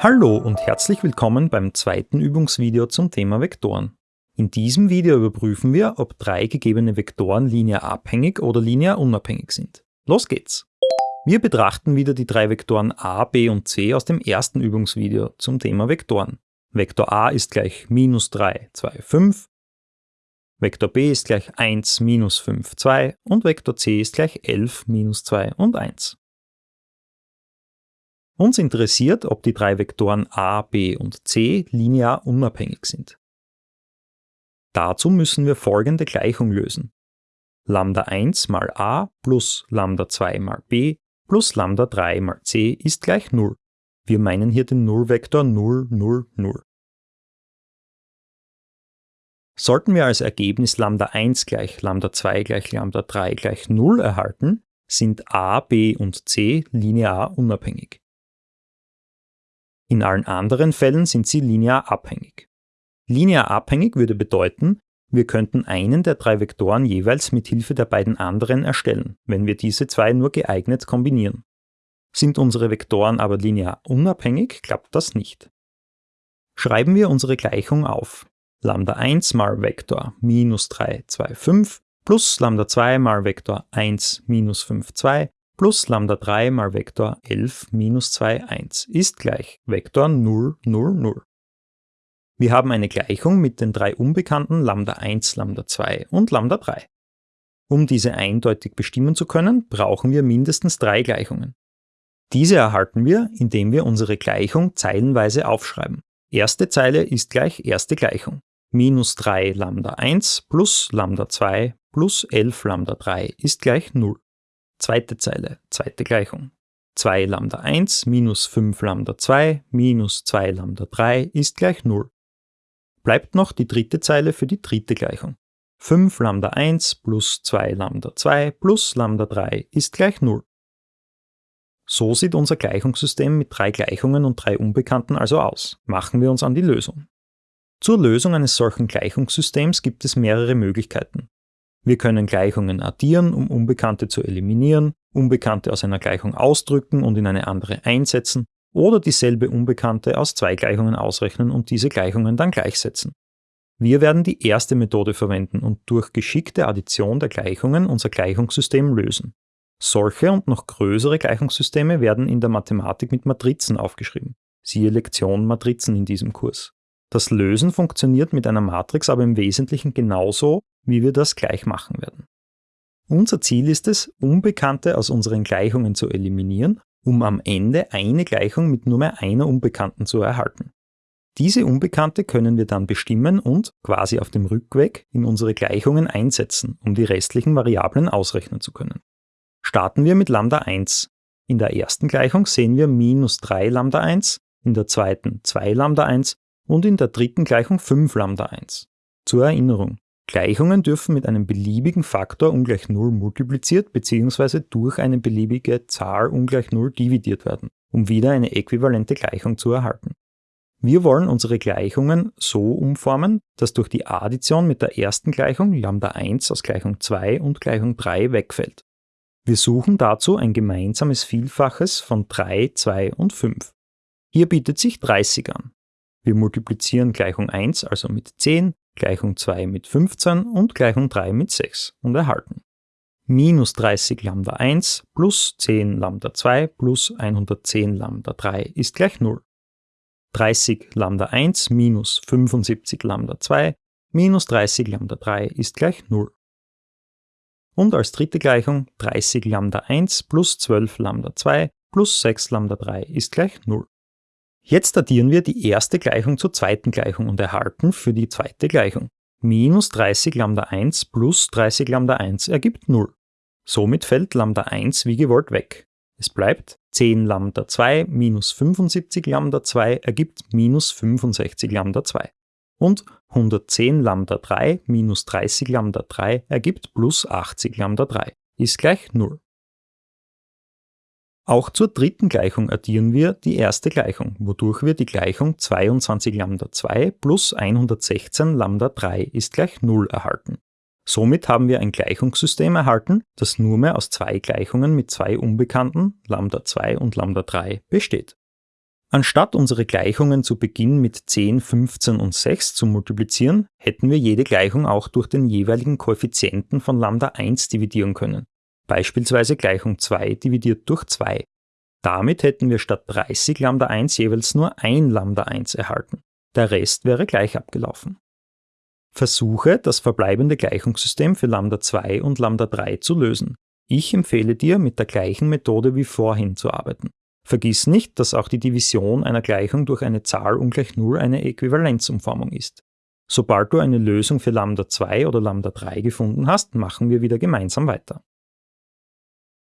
Hallo und herzlich willkommen beim zweiten Übungsvideo zum Thema Vektoren. In diesem Video überprüfen wir, ob drei gegebene Vektoren linear abhängig oder linear unabhängig sind. Los geht's! Wir betrachten wieder die drei Vektoren a, b und c aus dem ersten Übungsvideo zum Thema Vektoren. Vektor a ist gleich minus 3, 2, 5, Vektor b ist gleich 1, minus 5, 2 und Vektor c ist gleich 11, minus 2 und 1. Uns interessiert, ob die drei Vektoren a, b und c linear unabhängig sind. Dazu müssen wir folgende Gleichung lösen. Lambda 1 mal a plus Lambda 2 mal b plus Lambda 3 mal c ist gleich 0. Wir meinen hier den Nullvektor 0, 0, 0. Sollten wir als Ergebnis Lambda 1 gleich Lambda 2 gleich Lambda 3 gleich 0 erhalten, sind a, b und c linear unabhängig. In allen anderen Fällen sind sie linear abhängig. Linear abhängig würde bedeuten, wir könnten einen der drei Vektoren jeweils mit Hilfe der beiden anderen erstellen, wenn wir diese zwei nur geeignet kombinieren. Sind unsere Vektoren aber linear unabhängig, klappt das nicht. Schreiben wir unsere Gleichung auf. Lambda 1 mal Vektor minus 3, 2, 5 plus Lambda 2 mal Vektor 1, minus 5, 2 plus Lambda 3 mal Vektor 11 minus 2, 1 ist gleich Vektor 0, 0, 0. Wir haben eine Gleichung mit den drei Unbekannten Lambda 1, Lambda 2 und Lambda 3. Um diese eindeutig bestimmen zu können, brauchen wir mindestens drei Gleichungen. Diese erhalten wir, indem wir unsere Gleichung zeilenweise aufschreiben. Erste Zeile ist gleich erste Gleichung. Minus 3 Lambda 1 plus Lambda 2 plus 11 Lambda 3 ist gleich 0. Zweite Zeile, zweite Gleichung. 2 Lambda 1 minus 5 Lambda 2 minus 2 Lambda 3 ist gleich 0. Bleibt noch die dritte Zeile für die dritte Gleichung. 5 Lambda 1 plus 2 Lambda 2 plus Lambda 3 ist gleich 0. So sieht unser Gleichungssystem mit drei Gleichungen und drei Unbekannten also aus. Machen wir uns an die Lösung. Zur Lösung eines solchen Gleichungssystems gibt es mehrere Möglichkeiten. Wir können Gleichungen addieren, um Unbekannte zu eliminieren, Unbekannte aus einer Gleichung ausdrücken und in eine andere einsetzen oder dieselbe Unbekannte aus zwei Gleichungen ausrechnen und diese Gleichungen dann gleichsetzen. Wir werden die erste Methode verwenden und durch geschickte Addition der Gleichungen unser Gleichungssystem lösen. Solche und noch größere Gleichungssysteme werden in der Mathematik mit Matrizen aufgeschrieben. Siehe Lektion Matrizen in diesem Kurs. Das Lösen funktioniert mit einer Matrix aber im Wesentlichen genauso, wie wir das gleich machen werden. Unser Ziel ist es, Unbekannte aus unseren Gleichungen zu eliminieren, um am Ende eine Gleichung mit nur mehr einer Unbekannten zu erhalten. Diese Unbekannte können wir dann bestimmen und, quasi auf dem Rückweg, in unsere Gleichungen einsetzen, um die restlichen Variablen ausrechnen zu können. Starten wir mit Lambda 1. In der ersten Gleichung sehen wir minus 3 Lambda 1, in der zweiten 2 Lambda 1 und in der dritten Gleichung 5 Lambda 1. Zur Erinnerung, Gleichungen dürfen mit einem beliebigen Faktor ungleich 0 multipliziert bzw. durch eine beliebige Zahl ungleich 0 dividiert werden, um wieder eine äquivalente Gleichung zu erhalten. Wir wollen unsere Gleichungen so umformen, dass durch die Addition mit der ersten Gleichung Lambda 1 aus Gleichung 2 und Gleichung 3 wegfällt. Wir suchen dazu ein gemeinsames Vielfaches von 3, 2 und 5. Hier bietet sich 30 an. Wir multiplizieren Gleichung 1 also mit 10, Gleichung 2 mit 15 und Gleichung 3 mit 6 und erhalten. Minus 30 Lambda 1 plus 10 Lambda 2 plus 110 Lambda 3 ist gleich 0. 30 Lambda 1 minus 75 Lambda 2 minus 30 Lambda 3 ist gleich 0. Und als dritte Gleichung 30 Lambda 1 plus 12 Lambda 2 plus 6 Lambda 3 ist gleich 0. Jetzt addieren wir die erste Gleichung zur zweiten Gleichung und erhalten für die zweite Gleichung minus 30 Lambda 1 plus 30 Lambda 1 ergibt 0. Somit fällt Lambda 1 wie gewollt weg. Es bleibt 10 Lambda 2 minus 75 Lambda 2 ergibt minus 65 Lambda 2. Und 110 Lambda 3 minus 30 Lambda 3 ergibt plus 80 Lambda 3 ist gleich 0. Auch zur dritten Gleichung addieren wir die erste Gleichung, wodurch wir die Gleichung 22 Lambda 2 plus 116 Lambda 3 ist gleich 0 erhalten. Somit haben wir ein Gleichungssystem erhalten, das nur mehr aus zwei Gleichungen mit zwei Unbekannten, Lambda 2 und Lambda 3, besteht. Anstatt unsere Gleichungen zu Beginn mit 10, 15 und 6 zu multiplizieren, hätten wir jede Gleichung auch durch den jeweiligen Koeffizienten von Lambda 1 dividieren können, beispielsweise Gleichung 2 dividiert durch 2. Damit hätten wir statt 30 Lambda 1 jeweils nur ein Lambda 1 erhalten. Der Rest wäre gleich abgelaufen. Versuche, das verbleibende Gleichungssystem für Lambda 2 und Lambda 3 zu lösen. Ich empfehle dir, mit der gleichen Methode wie vorhin zu arbeiten. Vergiss nicht, dass auch die Division einer Gleichung durch eine Zahl ungleich 0 eine Äquivalenzumformung ist. Sobald du eine Lösung für Lambda 2 oder Lambda 3 gefunden hast, machen wir wieder gemeinsam weiter.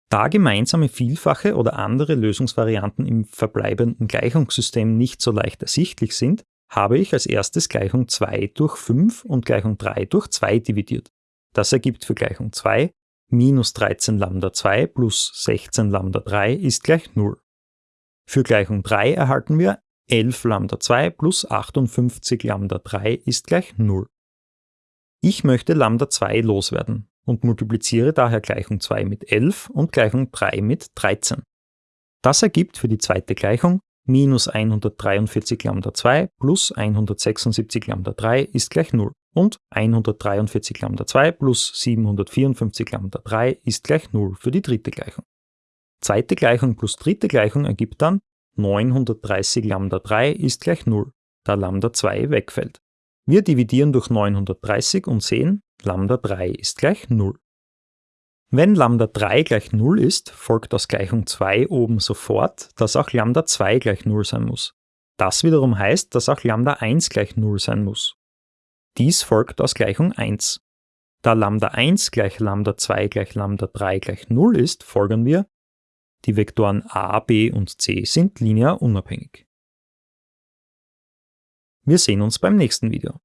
Da gemeinsame Vielfache oder andere Lösungsvarianten im verbleibenden Gleichungssystem nicht so leicht ersichtlich sind, habe ich als erstes Gleichung 2 durch 5 und Gleichung 3 durch 2 dividiert. Das ergibt für Gleichung 2 minus 13 Lambda 2 plus 16 Lambda 3 ist gleich 0. Für Gleichung 3 erhalten wir 11 Lambda 2 plus 58 Lambda 3 ist gleich 0. Ich möchte Lambda 2 loswerden und multipliziere daher Gleichung 2 mit 11 und Gleichung 3 mit 13. Das ergibt für die zweite Gleichung minus 143 Lambda 2 plus 176 Lambda 3 ist gleich 0 und 143 Lambda 2 plus 754 Lambda 3 ist gleich 0 für die dritte Gleichung. Zweite Gleichung plus dritte Gleichung ergibt dann 930 Lambda 3 ist gleich 0, da Lambda 2 wegfällt. Wir dividieren durch 930 und sehen, Lambda 3 ist gleich 0. Wenn Lambda 3 gleich 0 ist, folgt aus Gleichung 2 oben sofort, dass auch Lambda 2 gleich 0 sein muss. Das wiederum heißt, dass auch Lambda 1 gleich 0 sein muss. Dies folgt aus Gleichung 1. Da Lambda 1 gleich Lambda 2 gleich Lambda 3 gleich 0 ist, folgern wir, die Vektoren a, b und c sind linear unabhängig. Wir sehen uns beim nächsten Video.